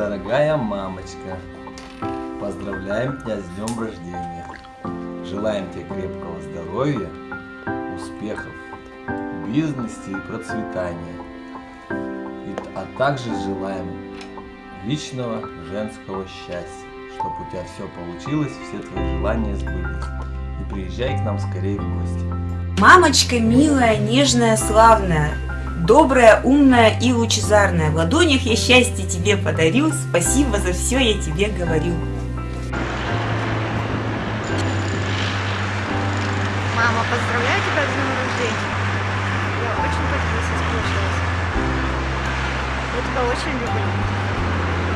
Дорогая мамочка, поздравляем тебя с днем рождения. Желаем тебе крепкого здоровья, успехов в бизнесе и процветания. И, а также желаем личного женского счастья, чтобы у тебя все получилось, все твои желания сбылись. И приезжай к нам скорее в гости. Мамочка милая, нежная, славная, добрая, умная и лучезарная. В ладонях я счастье тебе подарю, спасибо за все я тебе говорю. Мама, поздравляю тебя с днем рождения. Я очень по тебе соскучилась. Я тебя очень люблю.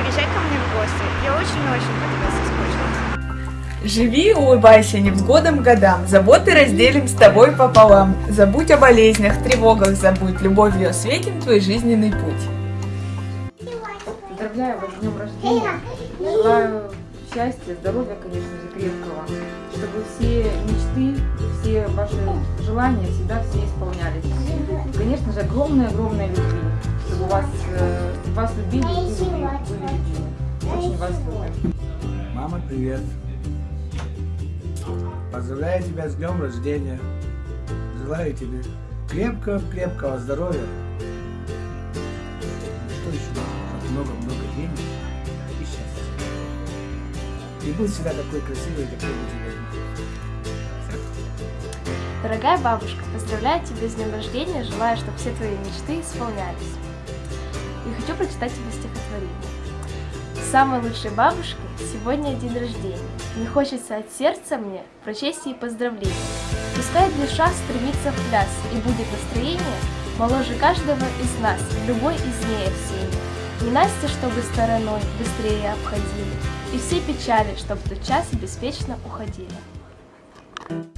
Приезжай ко мне в гости. Я очень-очень по тебе соскучилась. Живи улыбайся невзгодам годам, заботы разделим с тобой пополам. Забудь о болезнях, тревогах забудь, любовью осветим твой жизненный путь. Поздравляю вас с днем рождения. Желаю счастья, здоровья, конечно же, крепкого. Чтобы все мечты, все ваши желания всегда все исполнялись. И, конечно же, огромной-огромной любви. Чтобы вас, э, вас любили и вы были любимы. Очень вас любим. Мама, привет. Поздравляю тебя с днем рождения. Желаю тебе крепкого-крепкого здоровья. Что еще? Много-много денег и счастья. И будь всегда такой красивый, какой у тебя Дорогая бабушка, поздравляю тебя с днем рождения, желаю, чтобы все твои мечты исполнялись. И хочу прочитать тебе стихотворение. Самой лучшей бабушкой сегодня день рождения. Не хочется от сердца мне прочесть ей поздравления. Пускай душа стремится в пляс, и будет настроение моложе каждого из нас, любой из дней осенних. Не Настя, чтобы стороной быстрее обходили, и все печали, чтоб тот час беспечно уходили.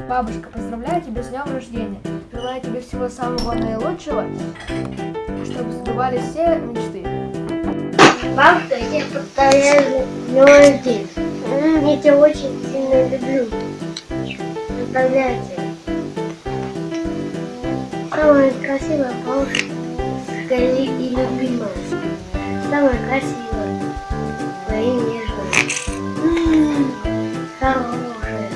Бабушка, поздравляю тебя с днем рождения. Желаю тебе всего самого наилучшего, чтобы сбывались все мечты. Бабушка, я с днем рождения. Я тебя очень сильно люблю. Поздравляю тебя. Самая красивая бабушка и любимая. Самая красивая. Твои нежная. Хорошая.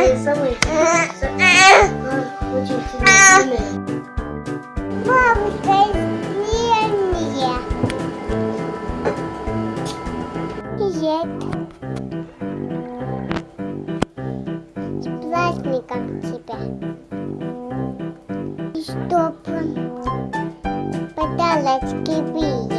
И самая очень сильно любимая. Бабушка Привет. С праздником тебя. И чтоб подарочки были.